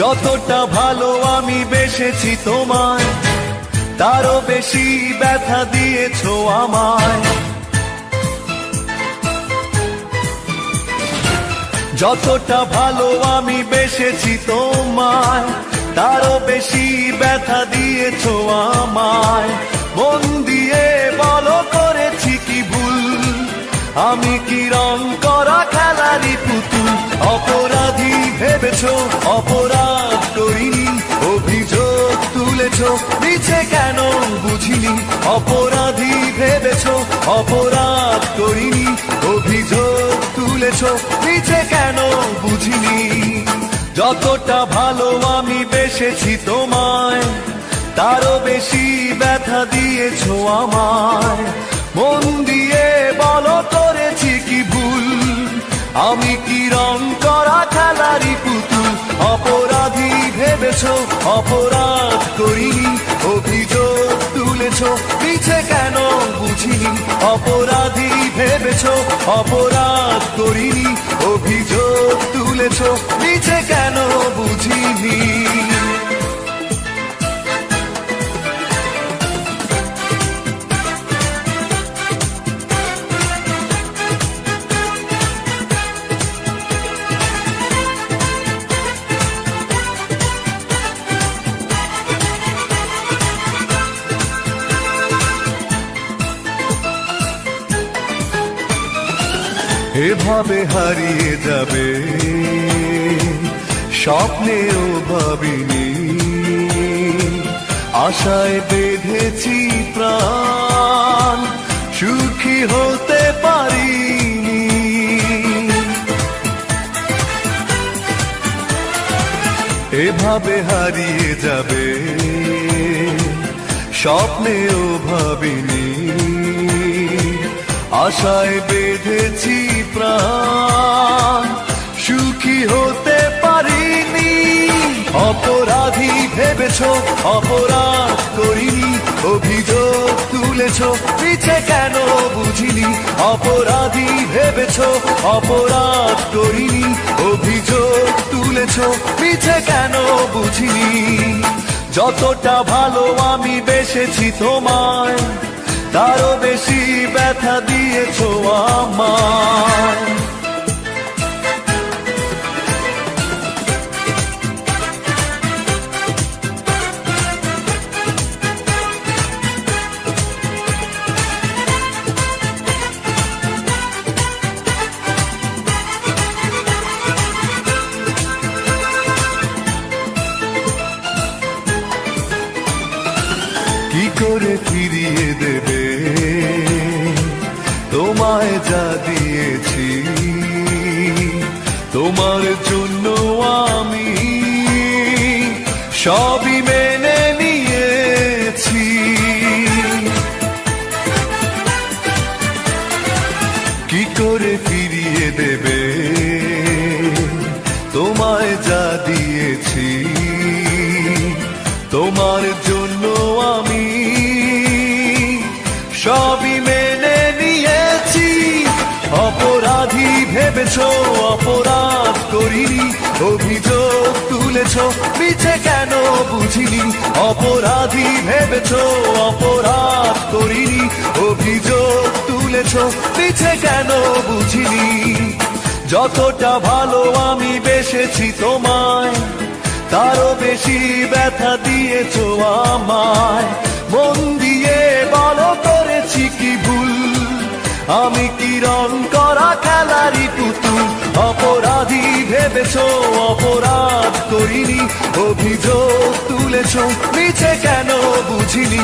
যতটা ভালো আমি বেসেছি তোমায়, তারও বেশি ব্যথা দিয়েছ আমায়। যতটা ভালো আমি বেসেছি তোমায়, তারও বেশি ব্যথা দিয়েছ আমায়। মন দিয়ে বলো করেছি কি ভুল, আমি কি রং করা খেলারি পুতুল? অপরাধী ভেবেছো, অপরাধ নিচে কেন বুঝিনি? অপরাধী ভেবেছো? অপরাধ করিনি? অভিযোগ তুলেছো? নিচে কেন বুঝিনি? যতটা ভালো আমি বেসেছি তোমায়, তারও বেশি ব্যথা দিয়েছ আমায়। ভেবেছো অপরাধ করিনি অভিযোগ তুলেছো পিছে কেন বুঝিনি, অপরাধী ভেবেছো, অপরাধ করিনি, অভিযোগ তুলেছো নিচে কেন বুঝিনি? এভাবে হারিয়ে যাবে। স্বপ্নেও ভাবিনি। আশায় বেঁধেছি প্রাণ, সুখী হতে পারিনি। এভাবে হারিয়ে যাবে, স্বপ্নেও ভাবিনি। আশায় বেঁধেছি প্রাণ। সুখী হতে পারিনি, অপরাধী ভেবেছো, অপরাধ করিনি, অভিযোগ তুলেছো পিছে কেন বুঝিনি, অপরাধী ভেবেছো, অপরাধ করিনি, অভিযোগ তুলেছো পিছে কেন বুঝিনি। যতটা ভালো আমি বেসেছি তোমায় তারও বেশি ব্যথা দিয়েছ আমার করে ফিরিয়ে দেবে তোমায় যা দিয়েছি। তোমার জন্য আমি সবই মেনে ভেবেছো অপরাধ করিনি, অভিযোগ তুলেছো পিছে কেন বুঝিনি? অপরাধী ভেবেছো, অপরাধ করিনি, অভিযোগ তুলেছো পিছে কেন বুঝিনি? যতটা ভালো আমি বেসেছি তোমায়, তারও বেশি ব্যথা দিয়েছ আমায়। মন দিয়ে বলো, করেছি কি ভুল? আমি কি রং করা খেলারি করিনি তুলেছ তুলেছো নিচে কেন বুঝিনি?